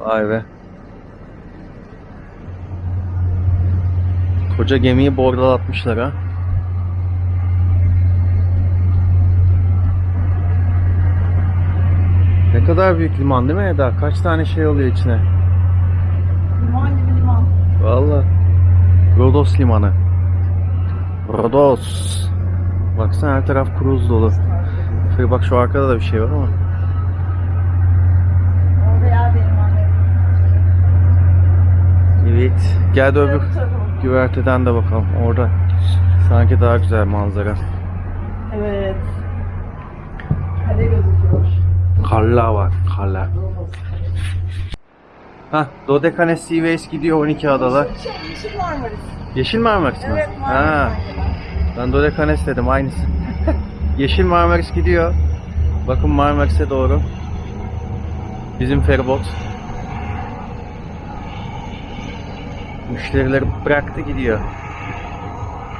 Vay be. Koca gemiyi bordalatmışlar ha. Ne kadar büyük liman değil mi Eda? Kaç tane şey oluyor içine? Liman gibi liman. Valla. Rodos limanı. Rodos. Baksana her taraf kruz dolu. Bak şu arkada da bir şey var ama. Orada yer benim annem. Evet. Gel de öbür güverteden de bakalım. Orada sanki daha güzel manzara. Evet. Kale gözüküyor. Karlar var. Karlar. Hah, Dodekanes Seaways gidiyor 12 adalar. Yeşil, yeşil Marmaris. Yeşil Marmaris mi? Evet Ha, Marmaris'ten gelen. ben Dodekanes dedim aynısı. Yeşil Marmaris gidiyor. Bakın Marmaris'e doğru. Bizim feribot. Müşterileri bıraktı gidiyor.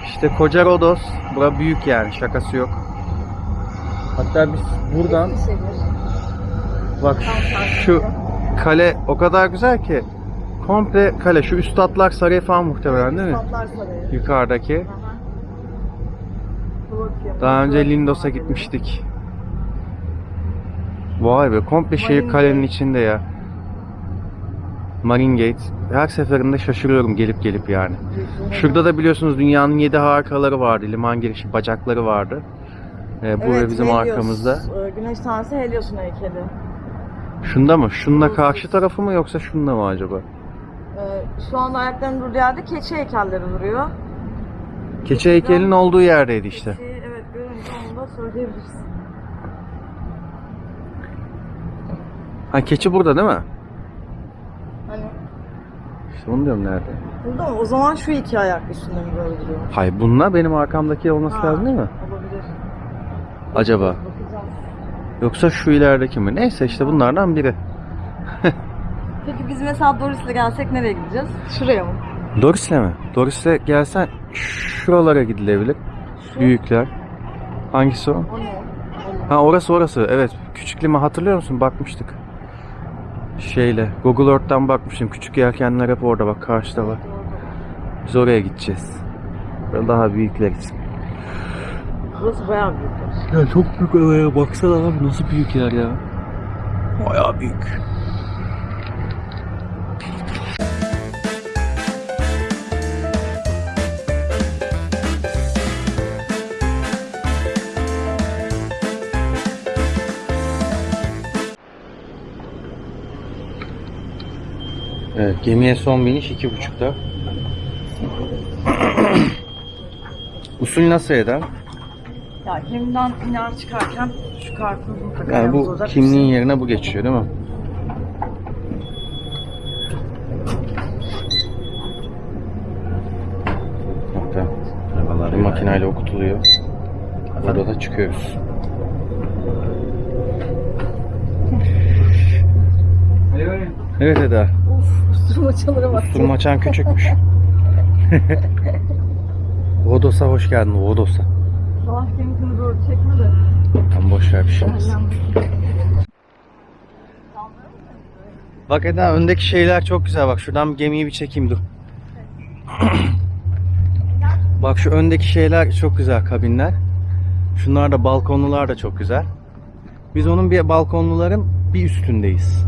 İşte koca Rodos. Bura büyük yani şakası yok. Hatta biz buradan. Bak şu kale o kadar güzel ki komple kale. Şu üstadlar sarayı falan muhtemelen değil mi? Sarayı. Yukarıdaki. Daha önce Lindos'a gitmiştik. Vay be komple şehir kalenin içinde ya. Marine Gate. Her seferinde şaşırıyorum gelip gelip yani. Şurada da biliyorsunuz dünyanın yedi harikaları vardı. Liman girişi bacakları vardı. Ee, bu Evet, ve bizim Helios. arkamızda. Ee, Güneş tanrısı Helios'un heykeli. Şunda mı? Burası. karşı tarafı mı yoksa şunda mı acaba? Ee, şu anda ayaklarının durduğu yerde keçi heykelleri duruyor. Keçi heykelinin olduğu yerdeydi işte. Keçi, evet görünce onu da söyleyebilirsin. Ha keçi burada değil mi? İşte onu diyorum nerede? burada mı? O zaman şu iki ayak üstünde mi böyle duruyor? Hayır bununla benim arkamdaki olması Ha, lazım değil mi? Olabilir. Acaba? Bakacağız. Yoksa şu ilerideki mi? Neyse işte bunlardan biri. Peki biz mesela Doris'le gelsek nereye gideceğiz? Şuraya mı? Doris'le mi? Doris'le gelsen şuralara gidilebilir. Şu. Büyükler. Hangisi o? O ne? Ha orası orası. Evet. Küçük liman hatırlıyor musun? Bakmıştık. Şeyle. Google Earth'ten bakmıştım. Küçük yelkenler hep orada bak. Karşıda var. Biz oraya gideceğiz. Böyle Daha büyükler için. Burası bayağı büyük. Ya çok büyük araya baksana abi nasıl büyük yer ya. Bayağı büyük. Evet, gemiye son biniş iki buçukta. Usul nasıl eder? Ya gemiden iner çıkarken şu kartımızı mutlaka Yani bu olacak. kimliğin yerine bu geçiyor değil mi? Hatta Arabalar makineyle okutuluyor. Burada da çıkıyoruz. Evet Eda. Usturmaçalara bak. Durmaçan küçükmüş. Rodos'a hoş geldin Rodos'a. Sabah gemisini doğru çekme de. Tam boş ver bir şey olmaz. Bak Eda öndeki şeyler çok güzel bak şuradan gemiyi bir çekeyim dur. bak şu öndeki şeyler çok güzel kabinler. Şunlar da balkonlular da çok güzel. Biz onun bir balkonluların bir üstündeyiz.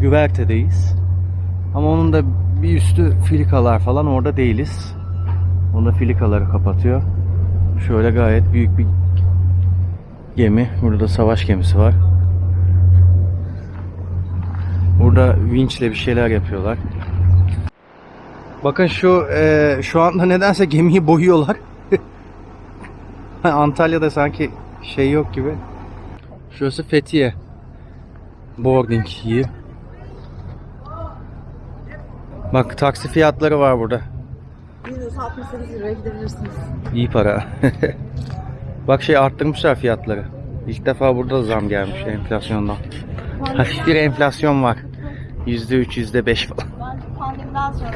Güvertedeyiz. Ama onun da bir üstü filikalar falan orada değiliz. Onda filikaları kapatıyor. Şöyle gayet büyük bir gemi. Burada savaş gemisi var. Burada vinçle bir şeyler yapıyorlar. Bakın şu e, şu anda nedense gemiyi boyuyorlar. Antalya'da sanki şey yok gibi. Şurası Fethiye. Boarding yeri. Bak taksi fiyatları var burada. 168 liraya gidebilirsiniz. İyi para. Bak şey arttırmışlar fiyatları. İlk defa burada da zam gelmiş enflasyondan. Hafif bir enflasyon var. %3, %5 falan. Bence pandemiden sonra.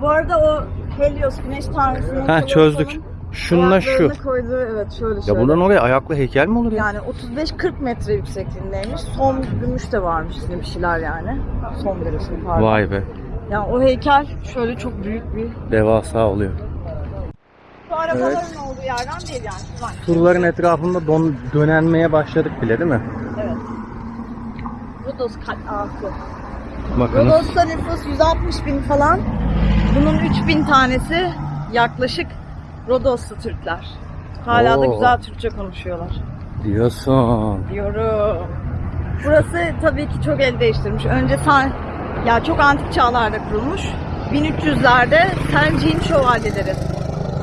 Bu arada o Helios güneş tanrısının Ha, çözdük. falan Şununla şu. Koyduğu evet şöyle Ya şöyle. buradan oraya ayaklı heykel mi olur ya? Yani 35-40 metre yüksekliğindeymiş. Son gümüş de varmış yine bir şeyler yani. Son derece pardon. Vay be. Yani o heykel şöyle çok büyük bir. Devasa oluyor. Bu arabaların olduğu yerden değil yani. Şuradan. Surların etrafında don, dönenmeye başladık bile değil mi? Evet. Rodos katası. Bakınız. Rodos'ta nüfus 160 bin falan. Bunun 3000 tanesi yaklaşık Rodoslu Türkler. Hala da Oo. güzel Türkçe konuşuyorlar. Diyorsun. Diyorum. Burası tabii ki çok el değiştirmiş. Önce san, ya çok antik çağlarda kurulmuş. 1300'lerde Sencin şövalyeleri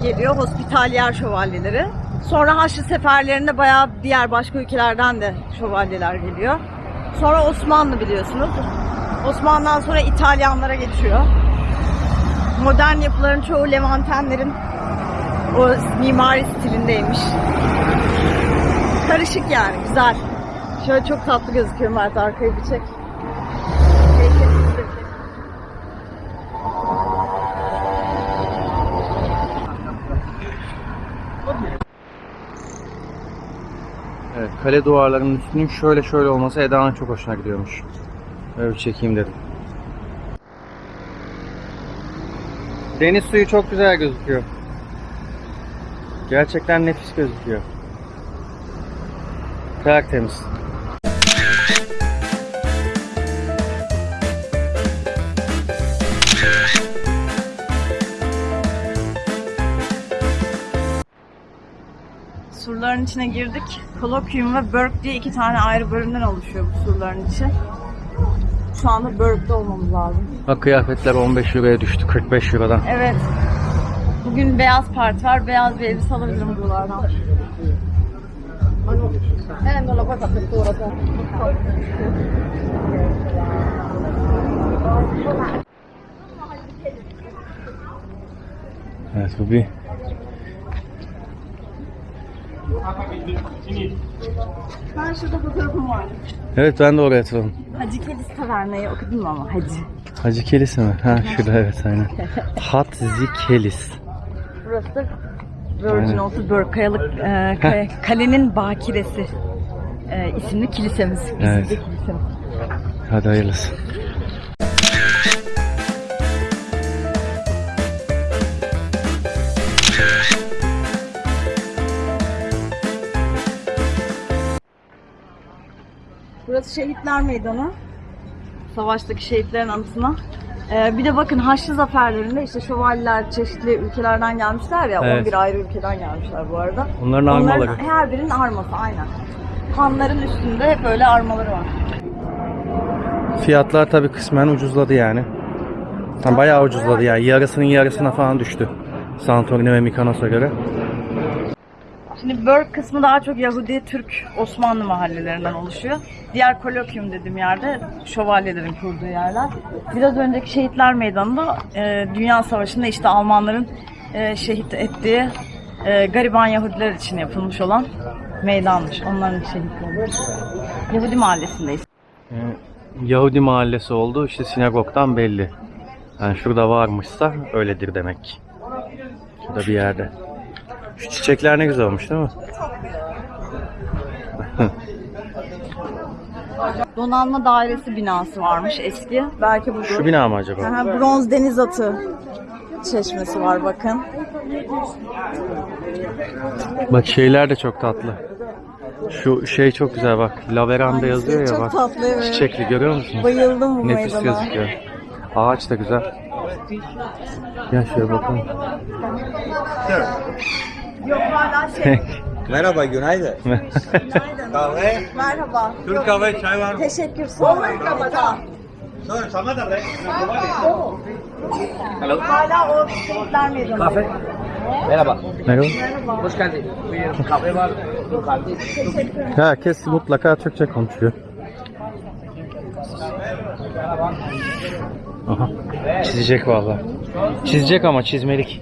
geliyor. Hospitalyer şövalyeleri. Sonra Haçlı seferlerinde bayağı diğer başka ülkelerden de şövalyeler geliyor. Sonra Osmanlı biliyorsunuz. Osmanlı'dan sonra İtalyanlara geçiyor. Modern yapıların çoğu Levantenlerin o mimari stilindeymiş. Karışık yani güzel. Şöyle çok tatlı gözüküyor Mert arkayı bir çek. Kale duvarlarının üstünün şöyle şöyle olması Eda'nın çok hoşuna gidiyormuş. Böyle bir çekeyim dedim. Deniz suyu çok güzel gözüküyor. Gerçekten nefis gözüküyor. Tertemiz. Surların içine girdik. Kolokyum ve Burke diye iki tane ayrı bölümden oluşuyor bu surların içi. Şu anda Burke'de olmamız lazım. Bak kıyafetler 15 euroya düştü 45 eurodan. Evet. Bugün beyaz parti var. Beyaz bir elbise alabilirim buralardan. Evet bu bir Ben şurada fotoğrafım var. Evet ben de oraya atalım. Hacı Kelis Taverna'yı okudun mu ama Hacı? Hacı Kelis mi? Ha şurada evet aynen. Hatzi Kelis. Burası da Virgin Burke Kayalık e, kaya- Kalenin Bakiresi e, isimli kilisemiz. Bizim Evet. de kilisemiz. Hadi hayırlısı. Burası Şehitler Meydanı. Savaştaki şehitlerin anısına. Ee, bir de bakın Haçlı zaferlerinde işte şövalyeler çeşitli ülkelerden gelmişler ya. Evet. 11 ayrı ülkeden gelmişler bu arada. Onların armaları. Onların her birinin arması aynen. Kanların üstünde hep öyle armaları var. Fiyatlar tabii kısmen ucuzladı yani. Tam bayağı ucuzladı yani. Yarısının yarısına falan düştü. Santorini ve Mykonos'a göre. Şimdi Burke kısmı daha çok Yahudi, Türk, Osmanlı mahallelerinden oluşuyor. Diğer kolokyum dediğim yerde şövalyelerin kurduğu yerler. Biraz önceki Şehitler Meydanı'nda e, Dünya Savaşı'nda işte Almanların e, şehit ettiği e, gariban Yahudiler için yapılmış olan meydanmış. Onların şehitleri. Yahudi mahallesindeyiz. Ee, Yahudi mahallesi oldu. İşte sinagogdan belli. Yani şurada varmışsa öyledir demek. Şurada bir yerde. Şu çiçekler ne güzel olmuş değil mi? Donanma Dairesi binası varmış eski. Belki bu Şu bina mı acaba? Aha, bronz deniz atı çeşmesi var bakın. Bak şeyler de çok tatlı. Şu şey çok güzel bak. Laveranda Hangisi? yazıyor ya Çok bak. tatlı, evet. Çiçekli görüyor musun? Bayıldım bu Nefis meydana. gözüküyor. Ağaç da güzel. Gel şöyle bakalım. Yok hala şey. Merhaba, günaydın. Kahve, Merhaba. Türk kahve, çay var mı? Teşekkür sağ olun. Sonra sana da be. Hala o şehitler meydanı. Kahve. Merhaba. Merhaba. Hoş geldin. Buyurun, kahve var. Herkes mutlaka Türkçe konuşuyor. Aha. Çizecek vallahi. Çizecek ama çizmelik.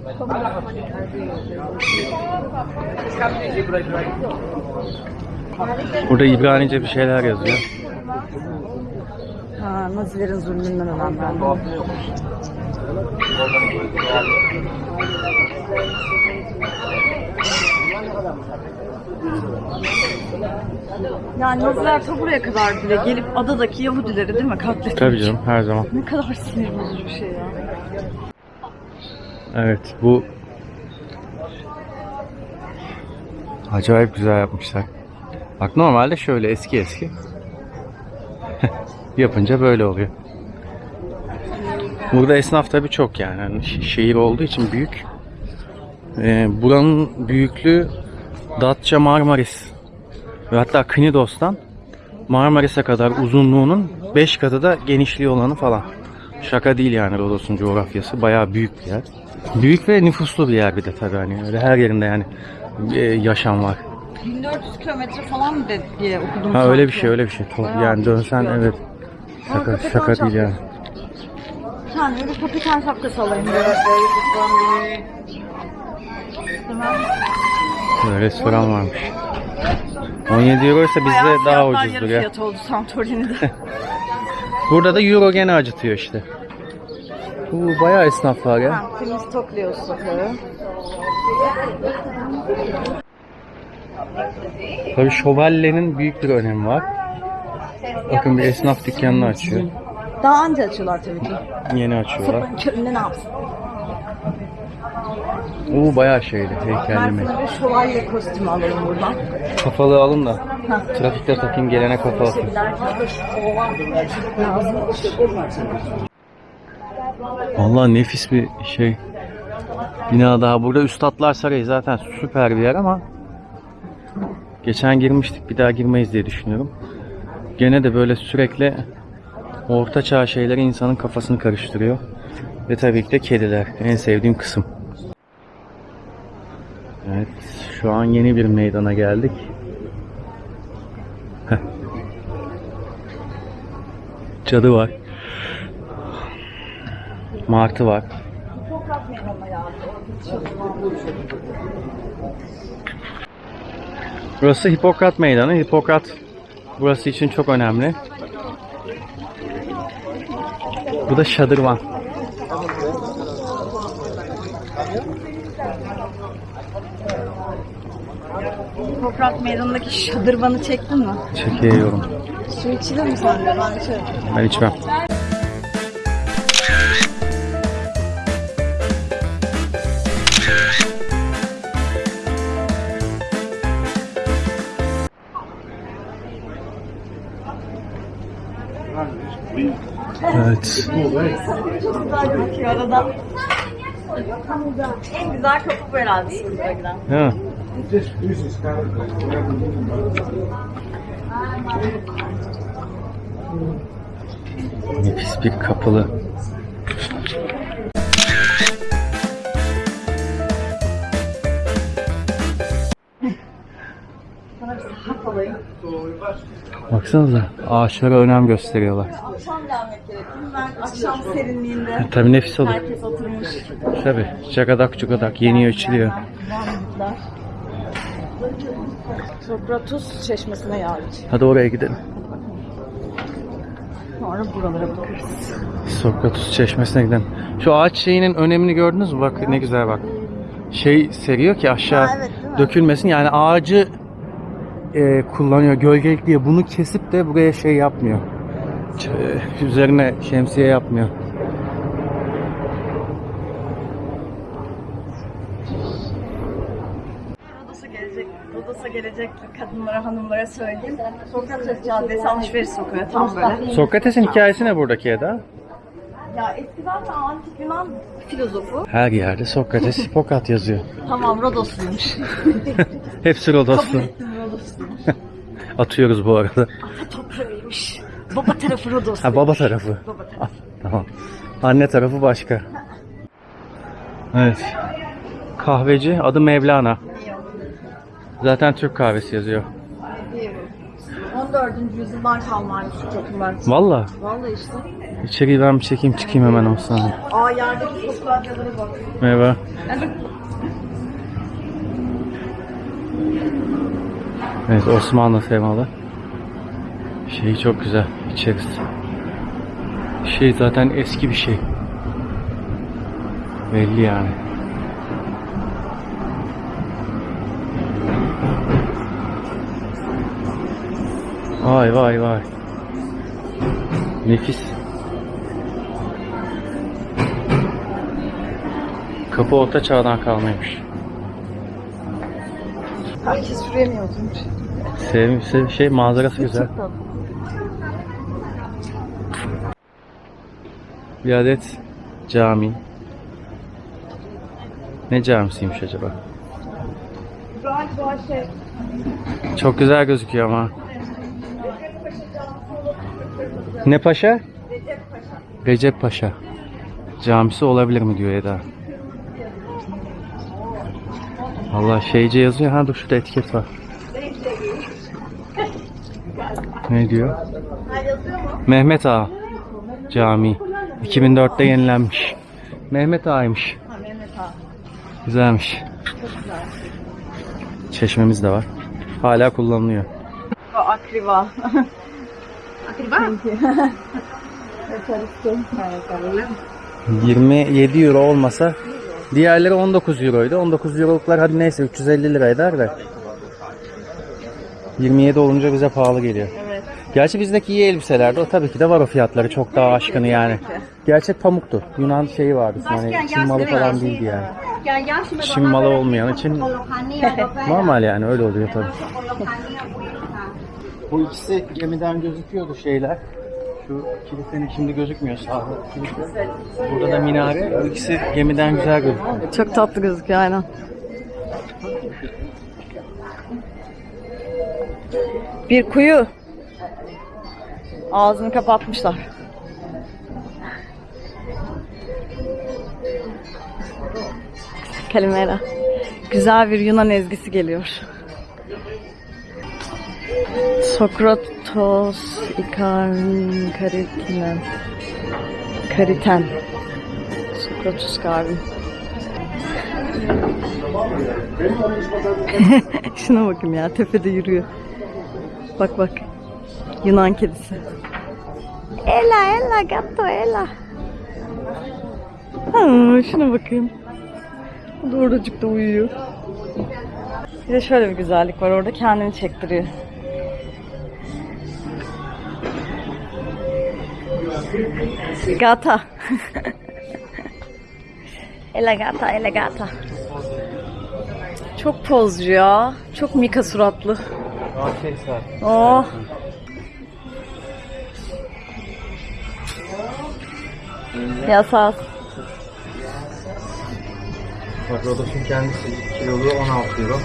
Burada İbranice bir şeyler yazıyor. Ha, Nazilerin zulmünden ölenler. Yani Naziler ta buraya kadar bile gelip adadaki Yahudileri değil mi katletmiş? Tabii canım her zaman. Ne kadar sinir bozucu bir şey ya. Evet bu acayip güzel yapmışlar. Bak normalde şöyle eski eski. Yapınca böyle oluyor. Burada esnaf tabii çok yani. Şi- şehir olduğu için büyük. Ee, buranın büyüklüğü Datça Marmaris ve hatta Knidos'tan Marmaris'e kadar uzunluğunun 5 katı da genişliği olanı falan. Şaka değil yani Rodos'un coğrafyası. Bayağı büyük bir yer. Büyük ve nüfuslu bir yer bir de tabii hani. Öyle her yerinde yani e, yaşam var. 1400 kilometre falan mı dedi diye okudum. Ha öyle bir şey öyle bir şey. Bayağı Yani dönsen büyük bir evet. Şaka, Hakikaten şaka değil yani. Kendime bir kapitan şapkası alayım. Böyle restoran varmış. 17 euro ise bizde daha ucuzdur ya. fiyat oldu Santorini'de. Burada da euro gene acıtıyor işte. Bu bayağı esnaf var ya. ha, temiz tokluyor sokları. Tabii şövalyenin büyük bir önemi var. Bakın bir esnaf dükkanını açıyor. Daha anca açıyorlar tabii ki. Yeni açıyorlar. Sabahın köründe ne yapsın? Oo bayağı şeyli, Ben heykelli sana bir şövalye kostümü alalım buradan. Kafalı alın da. Ha. Trafikte takayım gelene kafa atayım. Vallahi nefis bir şey. Bina daha burada Üstadlar Sarayı zaten süper bir yer ama geçen girmiştik bir daha girmeyiz diye düşünüyorum. Gene de böyle sürekli orta çağ şeyleri insanın kafasını karıştırıyor. Ve tabii ki de kediler. En sevdiğim kısım. Evet, şu an yeni bir meydana geldik. Heh. Cadı var. Martı var. Burası Hipokrat Meydanı. Hipokrat burası için çok önemli. Bu da şadırvan. Toprak meydanındaki şadırvanı çektin mi? Çekiyorum. Su içilir mi sende? Ben içerim. Ben içmem. Evet. Arada. En güzel kapı bu herhalde giden. Ha. Nefis bir kapılı. Baksanıza ağaçlara önem gösteriyorlar. Akşam gelmek gerekiyor. Ben akşam serinliğinde Tabii nefis olur. herkes oturmuş. Tabii çakadak çukadak yeniyor içiliyor. Sokratus çeşmesine yağmış. Hadi oraya gidelim. Sonra buralara bakarız. Sokratus çeşmesine gidelim. Şu ağaç şeyinin önemini gördünüz mü? Bak ne güzel bak. Şey seriyor ki aşağı Ha, evet, dökülmesin. Yani ağacı e, kullanıyor gölgelik diye. Bunu kesip de buraya şey yapmıyor. Ç- e, üzerine şemsiye yapmıyor. Rodos'a gelecek, Rodos'a gelecek kadınlara, hanımlara söyleyeyim. Sokrates Caddesi alışveriş sokağı tam böyle. Sokrates'in hikayesi ne buradaki Eda? Ya eskiden de antik Yunan filozofu. Her yerde Sokrates, Hipokrat yazıyor. Tamam Rodosluymuş. Hepsi Rodoslu. Kabul ettim. Atıyoruz bu arada. Ata toprağıymış. Baba tarafı Rodos. Ha baba tarafı. Baba tarafı. Ah, tamam. Anne tarafı başka. Evet. Kahveci adı Mevlana. Zaten Türk kahvesi yazıyor. 14. yüzyıldan kalmaymış şu kapılar. Valla. Vallahi işte. İçeriği ben bir çekeyim çıkayım hemen olsana. Aa yerdeki sokaklara bak. Merhaba. Evet Osmanlı temalı. Şey çok güzel içerisi. Şey zaten eski bir şey. Belli yani. Vay vay vay. Nefis. Kapı orta çağdan kalmaymış. Herkes süremiyor. Sev, sev- şey manzarası güzel. Bir adet cami. Ne camisiymiş acaba? Şey. Çok güzel gözüküyor ama. Ne paşa? Recep Paşa. Camisi olabilir mi diyor Eda. Allah şeyce yazıyor. Ha dur şurada etiket var. Ne diyor? Mehmet Ağa Camii. 2004'te yenilenmiş. Mehmet Ağa'ymış. Ha Mehmet Ağa. Güzelmiş. Çeşmemiz de var. Hala kullanılıyor. Akriva. Akriba? 27 euro olmasa diğerleri 19 euroydu. 19 euroluklar hadi neyse 350 lira eder de. 27 olunca bize pahalı geliyor. Evet. Gerçi bizdeki iyi elbiselerde o tabii ki de var o fiyatları çok daha aşkını yani. Gerçek pamuktu. Yunan şeyi vardı. Hani Çin malı falan değildi yani. Çin malı olmayan için normal yani öyle oluyor tabii. Bu ikisi gemiden gözüküyordu şeyler. Şu kilisenin şimdi gözükmüyor sağda kilise. Burada da minare. Bu ikisi gemiden güzel gözüküyor. Çok tatlı gözüküyor aynen. Bir kuyu. Ağzını kapatmışlar. Kalimera. Güzel bir Yunan ezgisi geliyor. Sokratos ikarn kariten. Kariten. Sokratus Garvin. Şuna bakın ya tepede yürüyor. Bak bak. Yunan kedisi. Ela ela gatto ela. Ha, şuna bakın. O da oracıkta uyuyor. Bir de şöyle bir güzellik var orada kendini çektiriyor. Gata. Ela gata, ela gata. Çok pozcu ya. Çok Mika suratlı. Oh. Yasas. Bak Rodos'un kendisi kilolu 16 euro.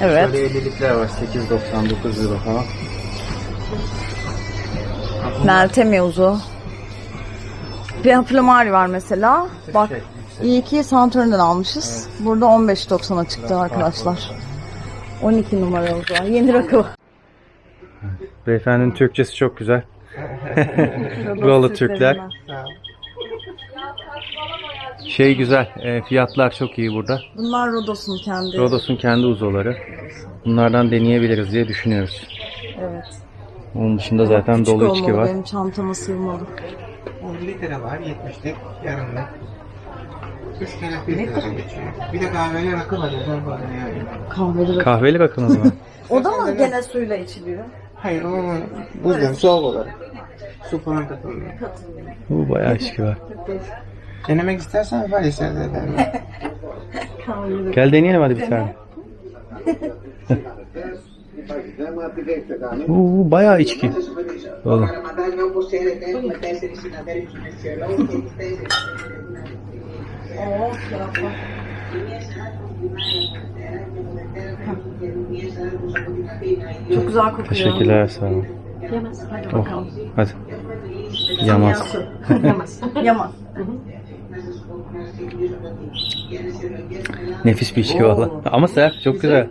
Evet. Böyle 50'likler var 8.99 euro falan. Meltem Yavuz'u. Bir Aplamari var mesela. Bak Şey, iyi ki Santurn'dan almışız. Burada 15.90'a çıktı arkadaşlar. 12 numara oldu. Yeni rakı. Beyefendinin Türkçesi çok güzel. Buralı Türkler. Şey güzel, e, fiyatlar çok iyi burada. Bunlar Rodos'un kendi. Rodos'un kendi uzoları. Bunlardan deneyebiliriz diye düşünüyoruz. Evet. Onun dışında zaten Küçük dolu içki olmalı, var. Benim çantama sığmalı. 10 litre var 70'lik yarımlık. 3 tane filtre geçiyor. Bir de kahveli rakı var özel bana yani. Kahveli rakı. Kahveli rakınız mı? O da mı gene suyla içiliyor? Hayır o buzdan soğuk olarak. Su falan katılmıyor. Bu bayağı içki var. Denemek istersen var içeride ederim. Gel deneyelim hadi bir tane. Bu bayağı içki. Oğlum. Çok güzel kokuyor. Teşekkürler sağ olun. Yemez. Hadi Oh, bakalım. hadi. Yamaz. Yamaz. Yamaz. Nefis bir içki valla. Ama sert, çok güzel.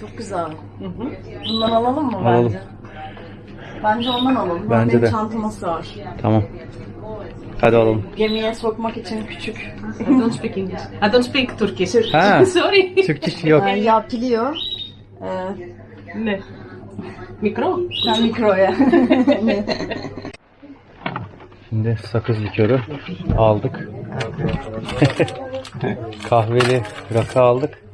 Çok güzel. Bundan alalım mı Alalım. bence? Bence ondan alalım. Bence Benim de. çantama sığar. Tamam. Hadi alalım. Gemiye sokmak için küçük. I don't speak English. I don't speak Turkish. Ha. Sorry. Türkçe yok. Yani yapiliyor. Ee, Ne? Mikro? sen mikroya. Şimdi sakız likörü aldık. Kahveli rakı aldık.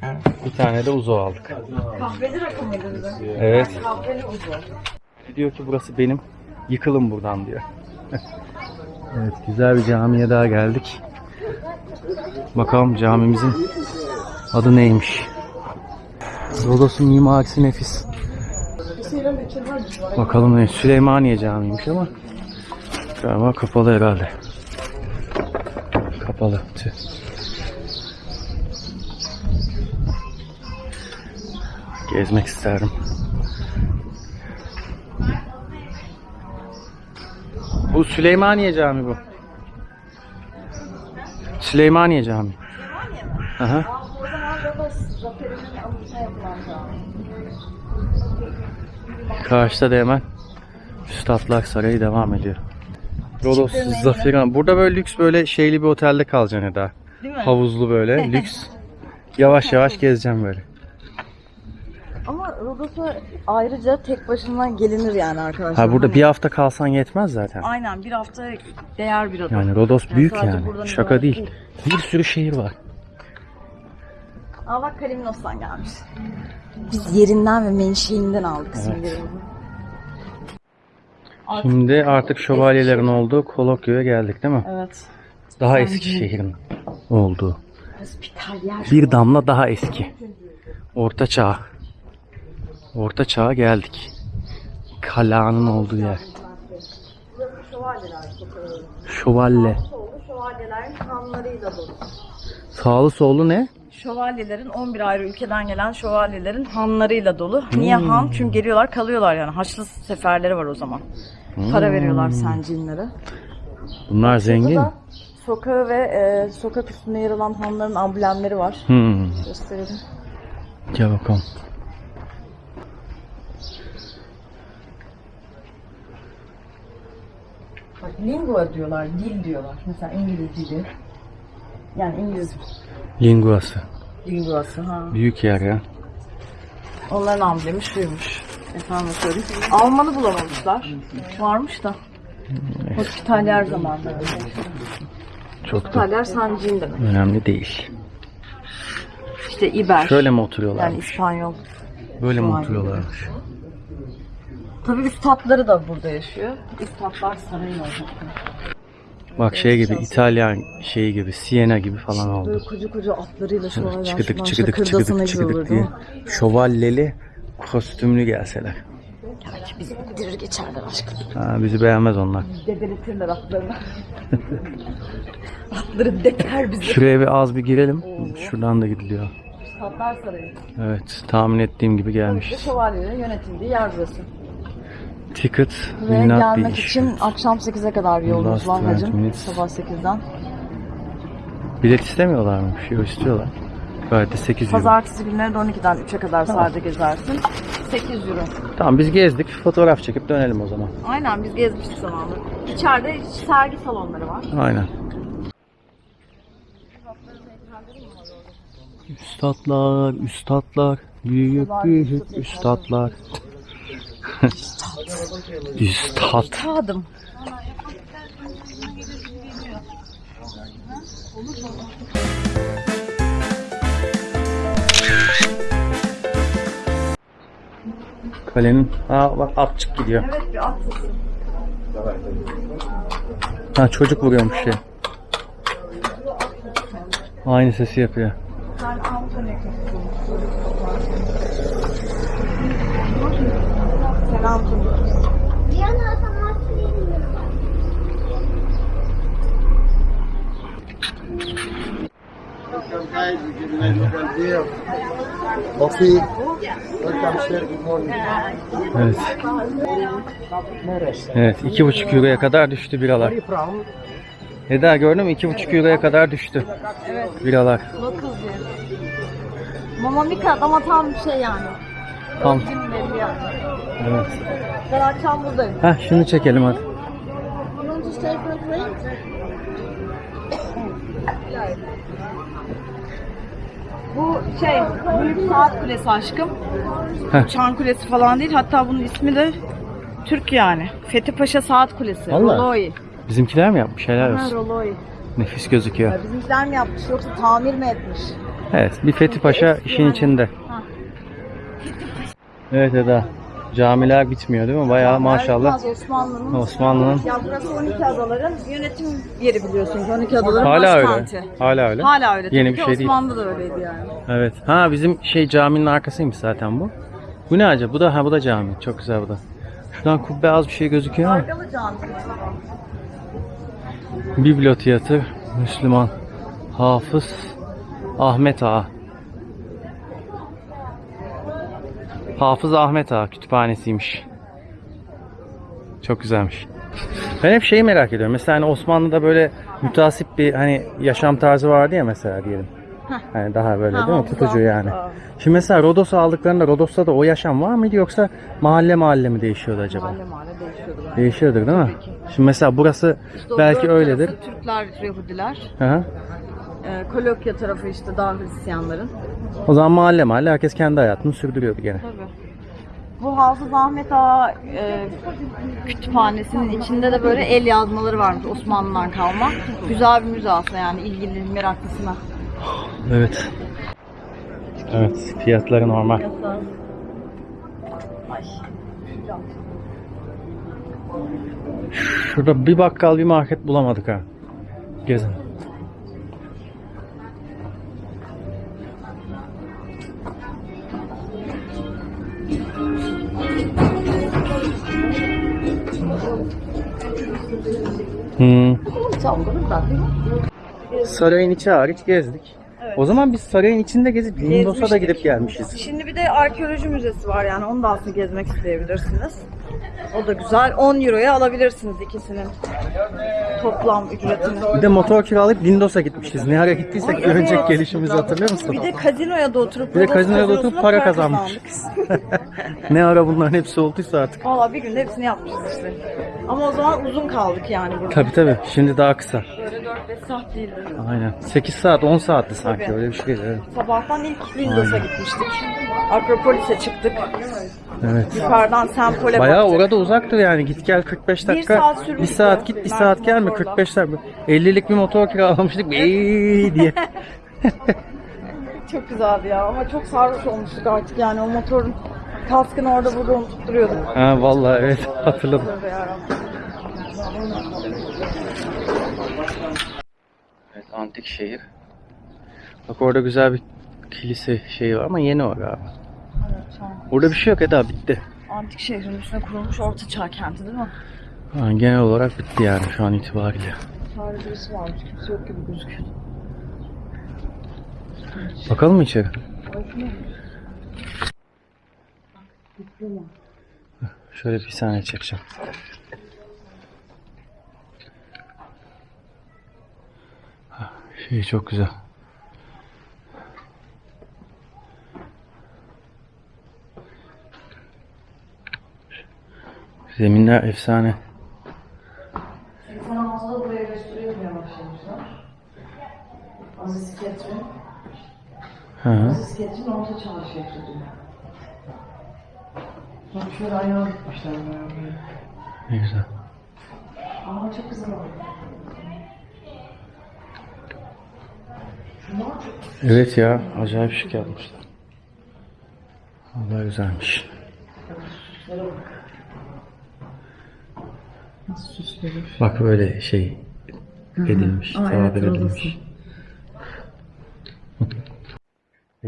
Bir tane de uzo aldık. Kahveli rakı mıydı? Evet. Kahveli uzun. Diyor ki burası benim. Yıkılın buradan diyor. evet güzel bir camiye daha geldik. Bakalım camimizin adı neymiş? Rodos'un mimarisi nefis. Bakalım ne? Süleymaniye Camii'ymiş ama galiba kapalı herhalde. Kapalı. Tüh. Gezmek isterdim. Bu Süleymaniye Camii bu. Süleymaniye Camii. Aha. Cami. Karşıda da hemen Üstadlar Sarayı devam ediyor. Rodos Zaferan. Burada böyle lüks böyle şeyli bir otelde kalacaksın Eda. Değil mi? Havuzlu böyle lüks. Yavaş yavaş gezeceğim böyle. Rodos'a ayrıca tek başına gelinir yani arkadaşlar. Ha burada Hani- bir hafta kalsan yetmez zaten. Aynen bir hafta değer bir ada. Yani Rodos Yani büyük yani. Şaka değil. değil. Bir sürü şehir var. Aa bak Kalimnos'tan gelmiş. Biz yerinden ve menşeinden aldık Evet. simgelerimizi. Şimdi artık şövalyelerin olduğu Kolokyo'ya geldik değil mi? Evet. Daha eski şehrin olduğu. Bir damla daha eski. Orta çağ. Orta çağa geldik. Kala'nın olduğu yer. Şövalye. Dolu. Sağlı sollu ne? Şövalyelerin 11 ayrı ülkeden gelen şövalyelerin hanlarıyla dolu. Niye han? Çünkü geliyorlar kalıyorlar yani. Haçlı seferleri var o zaman. Para veriyorlar sencinlere. Bunlar zengin. Sokağı ve e, sokak üstünde yer alan hanların amblemleri var. Hmm. Gösterelim. Gel bakalım. Lingua diyorlar, dil diyorlar. Mesela İngiliz dili. Yani İngiliz Linguası. linguası ha. Büyük yer ya. Onların amblemi şuymuş. Efendim söyleyeyim. Almanı bulamamışlar. Varmış da. Hospitalyer zamanları. Çok da Hospitalyer sancıyım demek. önemli değil. İşte İber. Şöyle mi oturuyorlar? Yani İspanyol. Böyle mi oturuyorlarmış? Tabii üstadları da burada yaşıyor. Üstadlar sarayın olacak. Bak şey gibi İtalyan şeyi gibi Siena gibi falan oldu. Böyle koca koca atlarıyla şövalyeler. Çıkıdık çıkıdık çıkıdık çıkıdık diye. Şövalyeli kostümlü gelseler. Belki bizi indirir geçerler aşkım. Ha, bizi beğenmez onlar. Debeletirler atlarını. Atları deper bizi. Şuraya bir az bir girelim. Şuradan da gidiliyor. Üstadlar sarayı. Evet tahmin ettiğim gibi İşte gelmişiz. şövalyelerin yönetildiği yer burası. Ticket Ve will not be gelmek için issued. akşam 8'e kadar yolumuz Last var 20 hacım. minutes. Sabah 8'den. Bilet istemiyorlar mı? Bir şey istiyorlar. Gayet de 8 euro. Pazartesi günleri de 12'den 3'e kadar sahada gezersin. 8 euro. Tamam biz gezdik. Fotoğraf çekip dönelim o zaman. Aynen biz gezmiştik zamanında. İçeride sergi salonları var. Aynen. Üstadlar, üstadlar, büyük büyük üstadlar. Üstad. Tadım. Kalenin, aa bak atçık gidiyor. Evet bir at. Ha çocuk vuruyormuş şey. Aynı sesi yapıyor. Sen Anthony Sen Anthony. Coffee. Welcome sir. Good morning. Evet. Evet iki buçuk euroya kadar düştü biralar. Eda gördün mü? İki buçuk euroya kadar düştü. Biralar. Local diye. Mama Mika ama tam bir şey yani. Tam. Evet. Ben akşam buradayım. Heh şunu çekelim hadi. Bu şey, Büyük Saat Kulesi aşkım. Heh. Çan Kulesi falan değil. Hatta bunun ismi de Türk yani. Fethi Paşa Saat Kulesi. Vallahi. Roloi. Bizimkiler mi yapmış? Helal Ha, olsun. Roloi. Nefis gözüküyor. Ya bizimkiler mi yapmış yoksa tamir mi etmiş? Evet bir Fethi Paşa işin yani. içinde. Evet Eda. Camiler bitmiyor değil mi? Bayağı maşallah. Osmanlı'nın. Osmanlı'nın Ya burası 12 adaların yönetim yeri biliyorsunuz. 12 adaların hala öyle. başkenti. Hala öyle. Hala öyle. Yeni Tabii bir şey değil. Osmanlı'da da öyleydi yani. Evet. Ha bizim şey caminin arkasıymış zaten bu. Bu ne acaba? Bu da ha bu da cami. Çok güzel bu da. Şuradan kubbe az bir şey gözüküyor ama. Arkalı cami. Müslüman Hafız Ahmet Ağa. Hafız Ahmet Ağa kütüphanesiymiş. Çok güzelmiş. Ben hep şeyi merak ediyorum. Mesela hani Osmanlı'da böyle mütasip bir hani yaşam tarzı vardı ya mesela diyelim. Hani daha böyle Ha, değil mi? Tutucu yani. Ağa. Şimdi mesela Rodos'u aldıklarında Rodos'ta da o yaşam var mıydı yoksa mahalle mahalle mi değişiyordu acaba? Mahalle mahalle değişiyordu. Değişiyordur değil mi? Şimdi mesela burası İşte belki öyledir. Türkler, Yahudiler. Hı hı. Ee, Kolokya tarafı işte daha Hristiyanların. O zaman mahalle mahalle herkes kendi hayatını sürdürüyordu gene. Tabii. Bu Hafız Ahmet Ağa e, kütüphanesinin içinde de böyle el yazmaları varmış Osmanlı'dan kalma. Güzel bir müze aslında yani ilgili meraklısına. Evet. Evet, fiyatları normal. Ay. Şurada bir bakkal bir market bulamadık ha. Gezin. Hmm. Sarayın içi hariç gezdik. O zaman biz sarayın içinde gezip Lindos'a da gidip gelmişiz. Şimdi bir de arkeoloji müzesi var yani onu da aslında gezmek isteyebilirsiniz. O da güzel. 10 euroya alabilirsiniz ikisinin toplam ücretini. Bir de motor kiralayıp Lindos'a gitmişiz. Ne ara gittiysek Evet. önceki gelişimizi hatırlıyor musun? Bir de kazinoya da oturup Bir de kazinoya da oturup para kazanmış. ne ara bunların hepsi olduysa artık. Valla bir günde hepsini yapmışız işte. Ama o zaman uzun kaldık yani burada. Tabi tabi. Şimdi daha kısa. Böyle 4-5 saat değildi. Aynen. 8 saat 10 saatti sanki Tabii. öyle bir şeydi. Evet. Sabahtan ilk Lindos'a gitmiştik. Akropolis'e çıktık. evet. Yukarıdan Sempol'e Bayağı baktık. orada uzaktır yani. Git gel 45 Bir dakika. saat sürmüştü. Bir saat git bir saat gelme Motorla. 45 dakika. 50'lik bir motor kiralamıştık. Eee diye. Çok güzeldi ya ama çok sarhoş olmuştuk artık yani o motorun kaskını orada burada unutup duruyorduk. ha vallahi evet hatırladım. Evet antik şehir. Bak orada güzel bir kilise şeyi var ama yeni o galiba. Evet, Orada bir şey yok Eda bitti. antik şehrin üstüne kurulmuş orta çağ kenti değil mi? Ha, genel olarak bitti yani şu an itibariyle. Sadece birisi varmış kimse yok gibi gözüküyor. Bakalım mı içeri? Şöyle bir saniye çekeceğim. Şey çok güzel. Zeminler efsane. 86'da buraya restore etmeye başlamışlar. Aziz Ketrin. Hı hı. Aziz Ketrin orta çağ şehri diyor. Bak şöyle ayağa gitmişler böyle. Ne güzel. Ama çok güzel oldu. Evet ya acayip şık yapmışlar. Allah güzelmiş. Nasıl süsleri? Bak böyle şey edilmiş, Aa, tabir evet, edilmiş.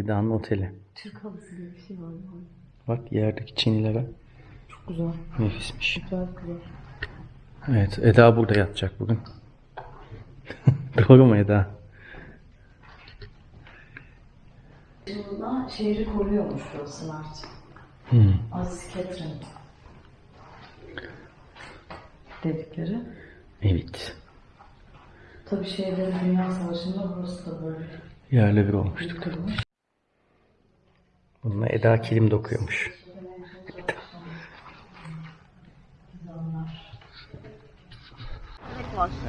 Eda'nın oteli. Türk halısı diye bir şey var. Bak yerdeki çinilere Çok güzel. nefismiş. Güzel güzel. Evet Eda burada yatacak bugün. Doğru mu Eda? Yılda şehri koruyormuş burası Mert. Hmm. Aziz Ketrin. Dedikleri. Evet. Tabii şeylerin Dünya Savaşı'nda burası da böyle Yerle bir olmuştuk. yıkılmış. Bununla Eda kilim dokuyormuş.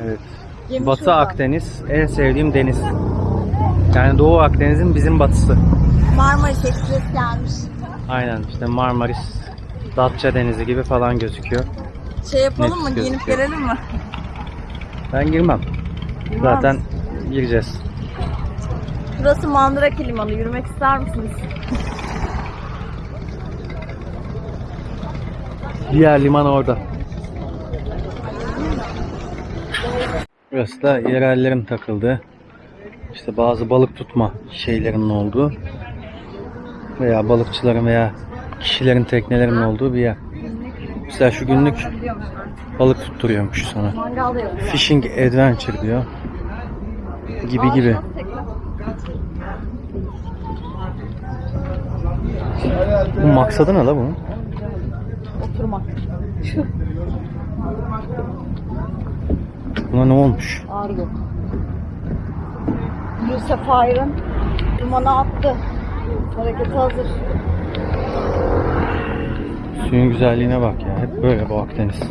Evet. Gemi Batı. Akdeniz en sevdiğim deniz. Yani Doğu Akdeniz'in bizim batısı. Marmaris Ekspres gelmiş. Aynen işte Marmaris, Datça Denizi gibi falan gözüküyor. Şey yapalım mı? Nefis Giyinip gözüküyor. gelelim mi? Ben girmem. Zaten gireceğiz. Burası Mandrake Limanı. Yürümek ister misiniz? Diğer liman orada. Burası da yerellerin takıldığı işte bazı balık tutma şeylerinin olduğu veya balıkçıların veya kişilerin teknelerinin olduğu bir yer. Mesela şu günlük balık tutturuyormuş sana. Fishing Adventure diyor. Gibi gibi. Bu maksadı ne la bunun? Oturmak. Buna ne olmuş? Yok. Yusuf Ayrın limana attı. Hareketi hazır. Suyun güzelliğine bak ya. Hep böyle bu Akdeniz.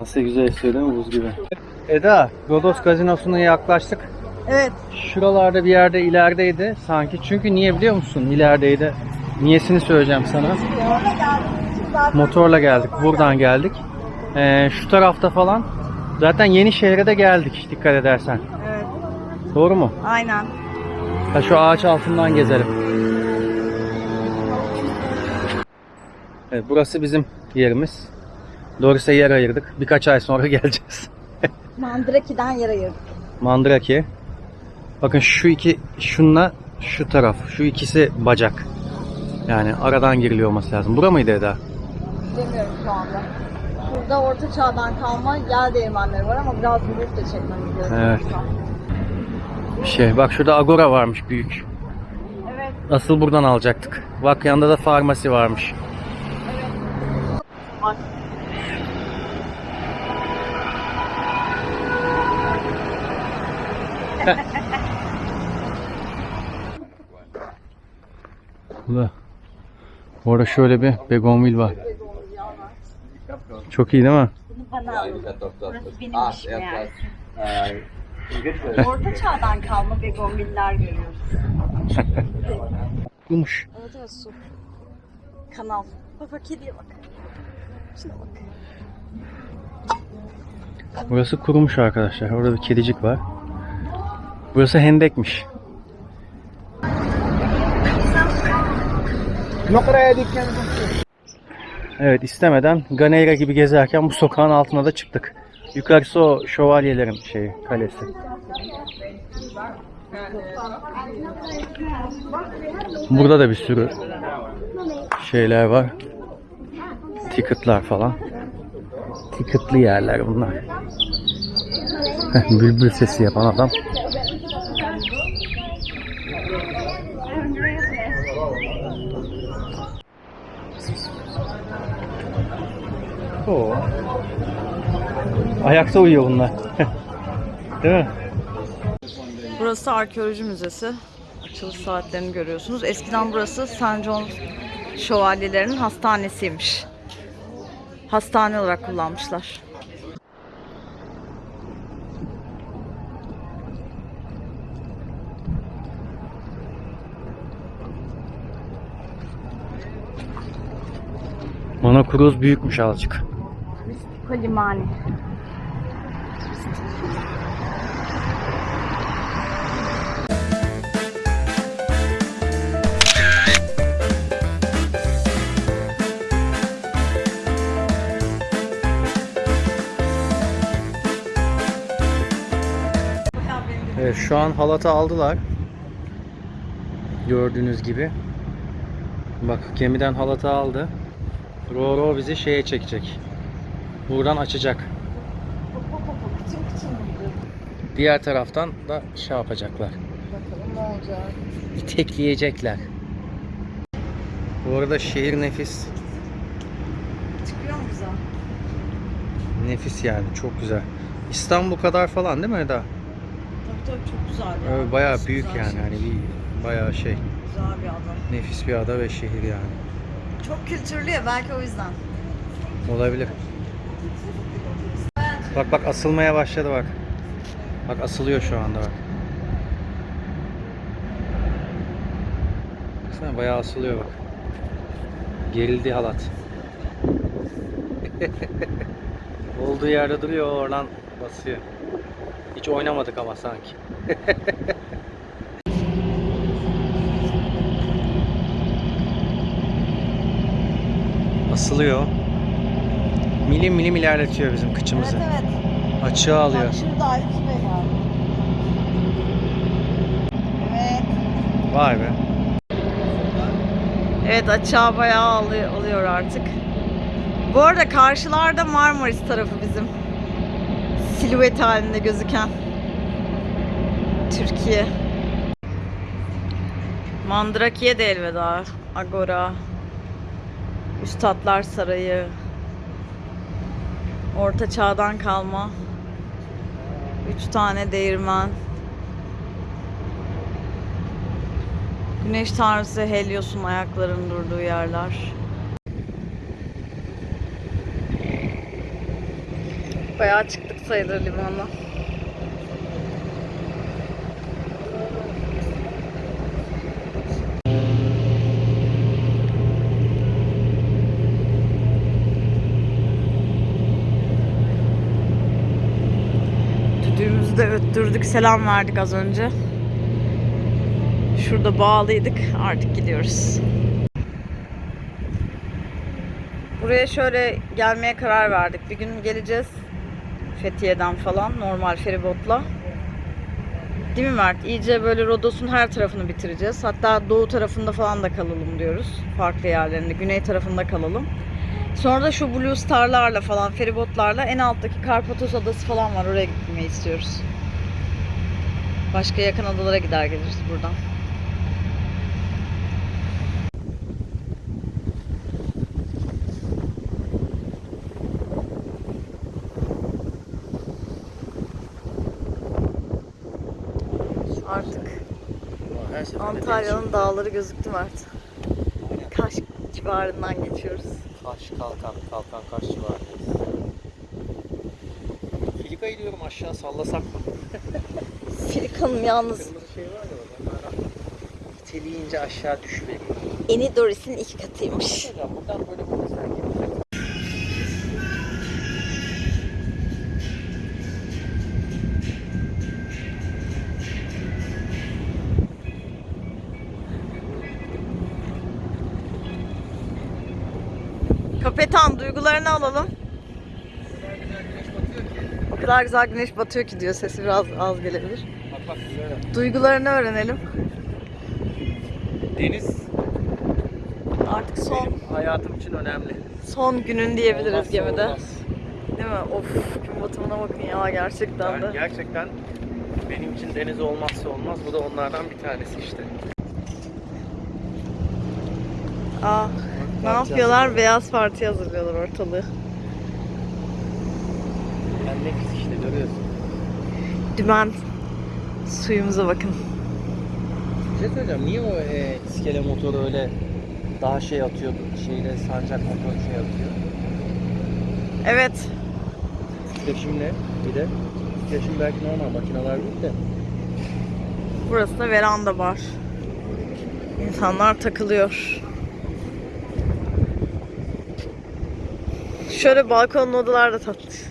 Nasıl güzel esiyor değil mi buz gibi? Eda, Rodos gazinosuna yaklaştık. Evet. Şuralarda bir yerde ilerideydi sanki. Çünkü niye biliyor musun? İlerideydi. Niyesini söyleyeceğim sana. Motorla geldik. Buradan geldik. Ee, şu tarafta falan. Zaten yeni şehre de geldik dikkat edersen. Evet. Doğru mu? Aynen. Ha, şu ağaç altından gezelim. Evet, burası bizim yerimiz. Doğrusu yer ayırdık. Birkaç ay sonra geleceğiz. Mandraki'den yer ayırdık. Mandrake. Bakın şu iki şunla şu taraf. Şu ikisi bacak. Yani aradan giriliyor olması lazım. Bura mıydı Eda? Bilemiyorum şu anda. Burada orta çağdan kalma yel değirmenleri var ama biraz büyük de çekmemiz gerekiyor. Evet. Şey bak şurada agora varmış büyük. Evet. Asıl buradan alacaktık. Bak yanında da farmasi varmış. Bak. Burada. Orada şöyle bir begonvil var. Çok iyi değil mi? Bunu bana alın. Burası benim işim yani. Orta çağdan kalma begonviller görüyoruz. Yumuş. Evet evet su. Kanal. Bak kediye bak. Şuna bak. Burası kurumuş arkadaşlar. Orada bir kedicik var. Burası hendekmiş. Evet istemeden Ganeira gibi gezerken bu sokağın altına da çıktık. Yukarısı o şövalyelerin şeyi, kalesi. Burada da bir sürü şeyler var. Ticket'lar falan. Ticket'lı yerler bunlar. Bülbül sesi yapan adam. Oo. Ayakta uyuyor bunlar. Değil mi? Burası arkeoloji müzesi. Açılış saatlerini görüyorsunuz. Eskiden burası St. John şövalyelerinin hastanesiymiş. Hastane olarak kullanmışlar. Monokruz büyükmüş azıcık. Limani. Evet şu an halatı aldılar. Gördüğünüz gibi. Bak gemiden halatı aldı. Roro bizi şeye çekecek. Buradan açacak. Diğer taraftan da şey yapacaklar. Bakalım ne olacak. İtekleyecekler. Bu arada şehir nefis. Çıkıyor mu güzel? Nefis yani çok güzel. İstanbul kadar falan değil mi Eda? Tabii tabii çok güzel. ya. Ee, bayağı büyük güzel yani şey. hani bir bayağı şey. Güzel bir adam. Nefis bir ada ve şehir yani. Çok kültürlü ya belki o yüzden. Olabilir. Bak bak asılmaya başladı bak. Bak asılıyor şu anda bak. Baksana bayağı asılıyor bak. Gerildi halat. Olduğu yerde duruyor oradan basıyor. Hiç oynamadık ama sanki. Asılıyor. Milim milim ilerletiyor bizim kıçımızı. Evet evet. Açığa alıyor. Bak Aykut Bey var. Evet. Vay be. Evet açığa bayağı alıyor, alıyor artık. Bu arada karşılarda Marmaris tarafı bizim. Silüet halinde gözüken. Türkiye. Mandrakiye de elveda. Agora. Üstadlar Sarayı. Orta çağdan kalma. Üç tane değirmen. Güneş tanrısı Helios'un ayaklarının durduğu yerler. Bayağı çıktık sayılır limanla. De öttürdük, selam verdik az önce. Şurada bağlıydık. Artık gidiyoruz. Buraya şöyle gelmeye karar verdik. Bir gün geleceğiz. Fethiye'den falan normal feribotla. Değil mi Mert? İyice böyle Rodos'un her tarafını bitireceğiz. Hatta doğu tarafında falan da kalalım diyoruz. Farklı yerlerinde. Güney tarafında kalalım. Sonra da şu Blue Star'larla falan, feribotlarla en alttaki Karpatos Adası falan var. Oraya gitmeyi istiyoruz. Başka yakın adalara gider geliriz buradan. Artık Antalya'nın dağları gözüktü Mert. Kaş civarından geçiyoruz. Kaş, Kalkan, Kalkan Kaş civarındayız. Filika'yı diyorum aşağı sallasak mı? Filikan'ım yalnız şey İteleyince aşağı düşüveriyor. Enidoris'in iki katıymış. Buradan böyle. Kapetan duygularını alalım. Kadar güzel güneş batıyor ki diyor sesi biraz az gelebilir. Bak bak böyle. Duygularını öğrenelim. Deniz Artık son benim hayatım için önemli. son günün diyebiliriz Olmazsa gemide. olmaz. Değil mi? Of gün batımına bakın ya gerçekten Yani de. gerçekten benim için deniz olmazsa olmaz. Bu da onlardan bir tanesi işte. Aa, ne yapıyorlar? Beyaz parti hazırlıyorlar ortalığı. Yani nefis işte görüyorsun. Dümen suyumuza bakın. Bir şey söyleyeceğim. Niye o e, iskele motoru öyle daha şey atıyor, şeyle sancak motor şey atıyor? Evet. Titreşim ne? Bir de titreşim belki normal makineler değil de. Burası da veranda bar. İnsanlar takılıyor. Şöyle balkonlu odalar da tatlı.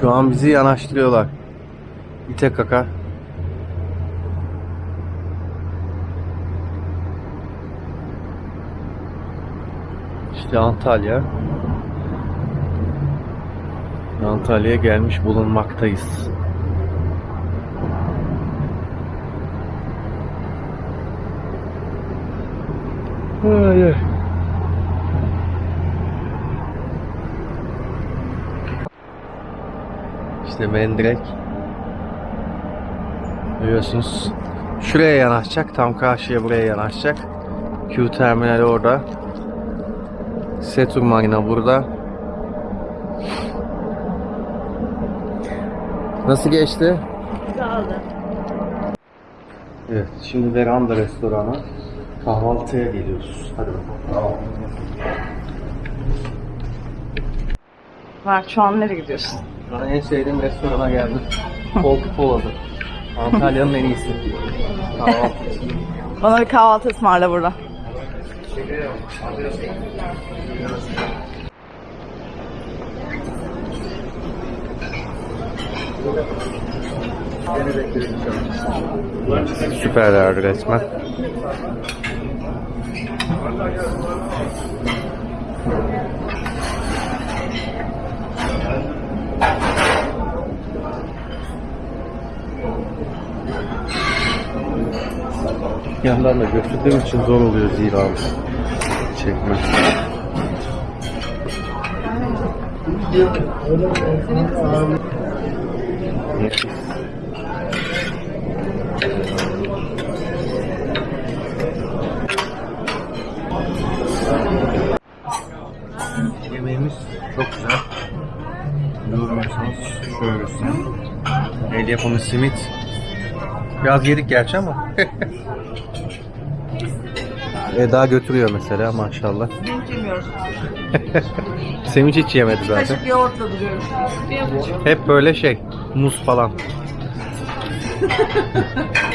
Şu an bizi yanaştırıyorlar. İte kaka. İşte Antalya. Antalya'ya gelmiş bulunmaktayız. Ay, ay. İşte Mendirek. Görüyorsunuz. Şuraya yanaşacak. Tam karşıya buraya yanaşacak. Q terminali orada. Setur Marina burada. Nasıl geçti? Güzeldi. Evet, şimdi Veranda restorana kahvaltıya geliyoruz. Hadi bakalım. Var şu an nereye gidiyorsun? Bana en sevdiğim restorana geldim. Koltuk Pola'da. Antalya'nın en iyisi. Kahvaltı. Bana bir kahvaltı ısmarla burada. Süperlerdi resmen. Yandan da götürdüğüm için zor oluyor zira çekme. Nefis. Yemeğimiz çok güzel. Görmüyorsanız şöyle göstereyim. El yapımı simit. Biraz yedik gerçi ama. Eda götürüyor mesela maşallah. Hiç yemiyoruz. Sevinç hiç yemedi zaten. Kaşık yoğurtla duruyoruz. Hep böyle şey, muz falan.